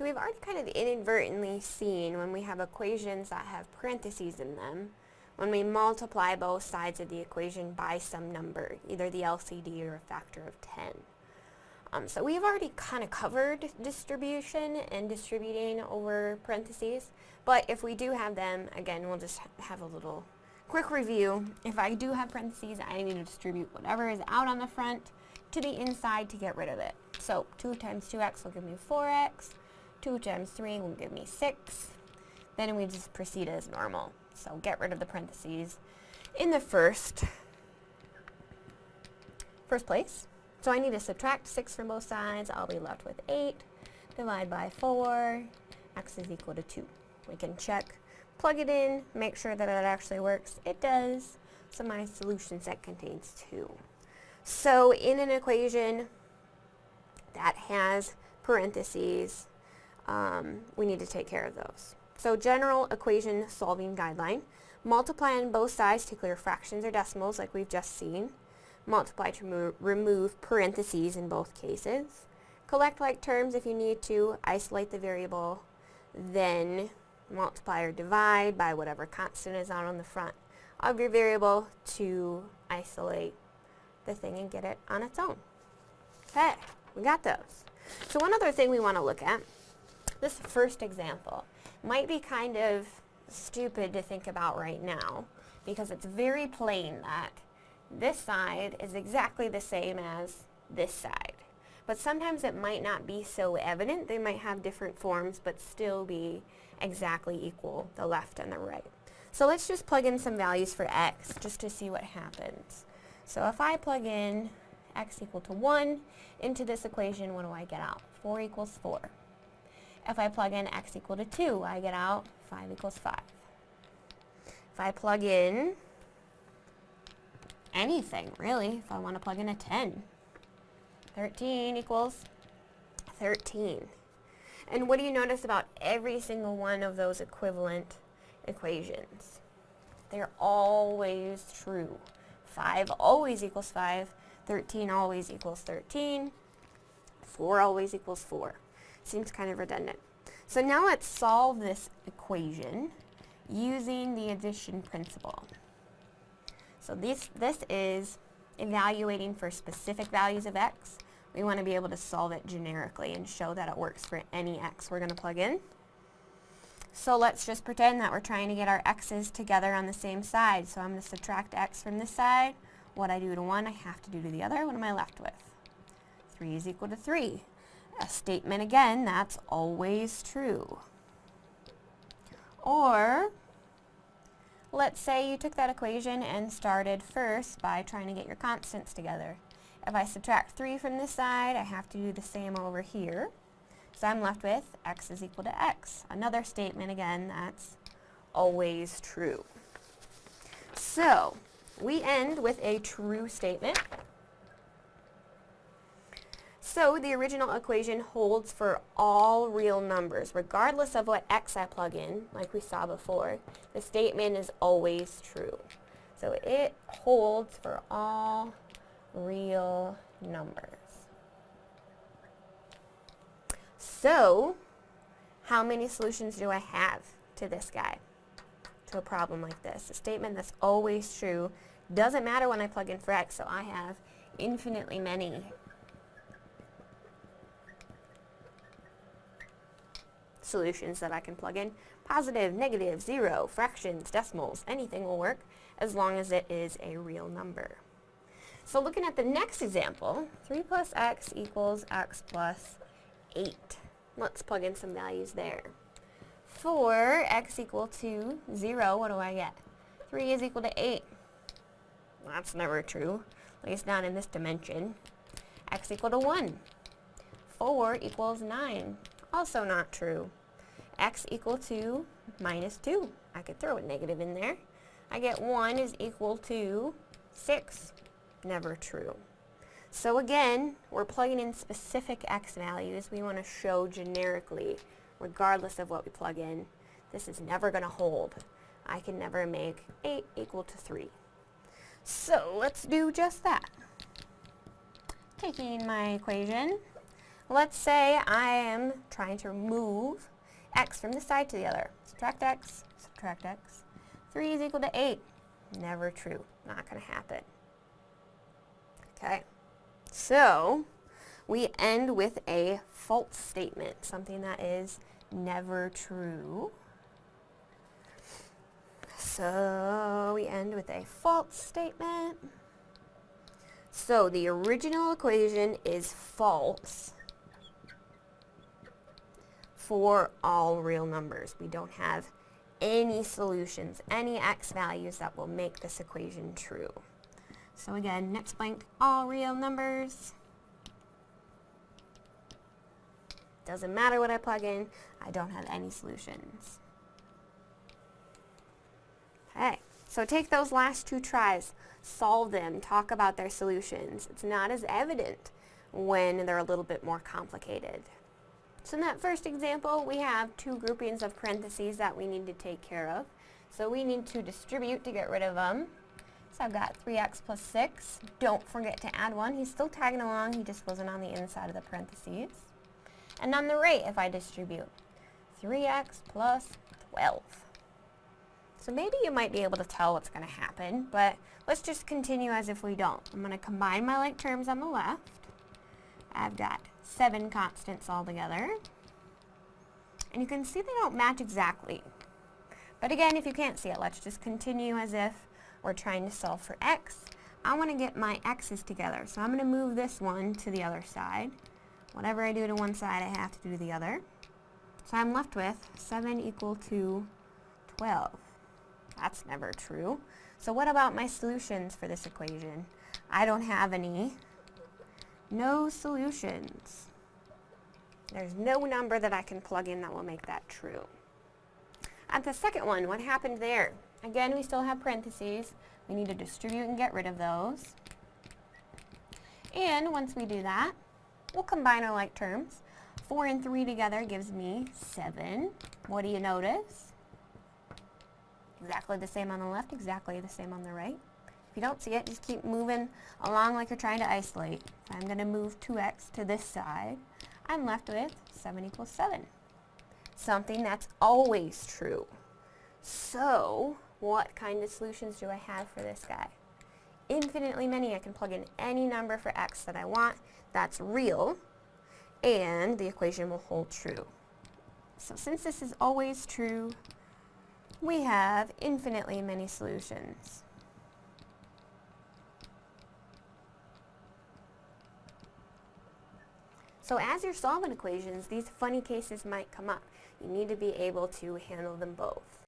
So we've already kind of inadvertently seen when we have equations that have parentheses in them, when we multiply both sides of the equation by some number, either the LCD or a factor of 10. Um, so we've already kind of covered distribution and distributing over parentheses, but if we do have them, again, we'll just ha have a little quick review. If I do have parentheses, I need to distribute whatever is out on the front to the inside to get rid of it. So 2 times 2x will give me 4x, 2 times 3 will give me 6. Then we just proceed as normal. So get rid of the parentheses in the first, first place. So I need to subtract 6 from both sides. I'll be left with 8. Divide by 4. x is equal to 2. We can check, plug it in, make sure that it actually works. It does. So my solution set contains 2. So in an equation that has parentheses, um, we need to take care of those. So general equation solving guideline. Multiply on both sides to clear fractions or decimals like we've just seen multiply to remove parentheses in both cases. Collect like terms if you need to, isolate the variable, then multiply or divide by whatever constant is on the front of your variable to isolate the thing and get it on its own. Okay, we got those. So one other thing we want to look at, this first example, might be kind of stupid to think about right now because it's very plain that this side is exactly the same as this side. But sometimes it might not be so evident. They might have different forms but still be exactly equal, the left and the right. So let's just plug in some values for x just to see what happens. So if I plug in x equal to 1 into this equation, what do I get out? 4 equals 4. If I plug in x equal to 2, I get out 5 equals 5. If I plug in anything, really, if I want to plug in a 10. 13 equals 13. And what do you notice about every single one of those equivalent equations? They're always true. 5 always equals 5, 13 always equals 13, 4 always equals 4. Seems kind of redundant. So now let's solve this equation using the addition principle. So this, this is evaluating for specific values of x. We want to be able to solve it generically and show that it works for any x we're going to plug in. So let's just pretend that we're trying to get our x's together on the same side. So I'm going to subtract x from this side. What I do to one, I have to do to the other. What am I left with? 3 is equal to 3. A statement again, that's always true. Or Let's say you took that equation and started first by trying to get your constants together. If I subtract 3 from this side, I have to do the same over here. So I'm left with x is equal to x. Another statement again that's always true. So we end with a true statement. So the original equation holds for all real numbers, regardless of what x I plug in, like we saw before. The statement is always true. So it holds for all real numbers. So, how many solutions do I have to this guy, to a problem like this? A statement that's always true doesn't matter when I plug in for x, so I have infinitely many solutions that I can plug in. Positive, negative, zero, fractions, decimals, anything will work as long as it is a real number. So looking at the next example, 3 plus x equals x plus 8. Let's plug in some values there. For x equal to 0, what do I get? 3 is equal to 8. That's never true, at least not in this dimension. x equal to 1. 4 equals 9. Also not true x equal to minus 2. I could throw a negative in there. I get 1 is equal to 6. Never true. So again, we're plugging in specific x values. We want to show generically, regardless of what we plug in, this is never going to hold. I can never make 8 equal to 3. So let's do just that. Taking my equation, Let's say I am trying to move x from this side to the other. Subtract x, subtract x. 3 is equal to 8. Never true. Not going to happen. Okay. So, we end with a false statement, something that is never true. So, we end with a false statement. So, the original equation is false for all real numbers. We don't have any solutions, any x values that will make this equation true. So again, next blank, all real numbers. Doesn't matter what I plug in, I don't have any solutions. Okay, so take those last two tries, solve them, talk about their solutions. It's not as evident when they're a little bit more complicated. So in that first example, we have two groupings of parentheses that we need to take care of. So we need to distribute to get rid of them. So I've got 3x plus 6. Don't forget to add 1. He's still tagging along, he just wasn't on the inside of the parentheses. And on the right, if I distribute, 3x plus 12. So maybe you might be able to tell what's going to happen, but let's just continue as if we don't. I'm going to combine my like terms on the left. I've got seven constants altogether. And you can see they don't match exactly. But again, if you can't see it, let's just continue as if we're trying to solve for x. I want to get my x's together, so I'm going to move this one to the other side. Whatever I do to one side, I have to do to the other. So I'm left with 7 equal to 12. That's never true. So what about my solutions for this equation? I don't have any no solutions. There's no number that I can plug in that will make that true. At the second one, what happened there? Again, we still have parentheses. We need to distribute and get rid of those. And once we do that, we'll combine our like terms. 4 and 3 together gives me 7. What do you notice? Exactly the same on the left, exactly the same on the right. If you don't see it, just keep moving along like you're trying to isolate. I'm going to move 2x to this side. I'm left with 7 equals 7. Something that's always true. So, what kind of solutions do I have for this guy? Infinitely many. I can plug in any number for x that I want. That's real. And the equation will hold true. So since this is always true, we have infinitely many solutions. So as you're solving equations, these funny cases might come up. You need to be able to handle them both.